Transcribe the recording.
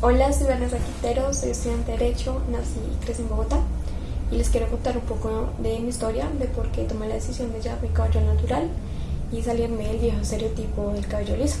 Hola, soy Vanessa Quintero, soy estudiante de Derecho, nací y crecí en Bogotá y les quiero contar un poco de mi historia, de por qué tomé la decisión de llevar mi cabello natural y salirme del viejo estereotipo del cabello liso.